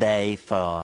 day for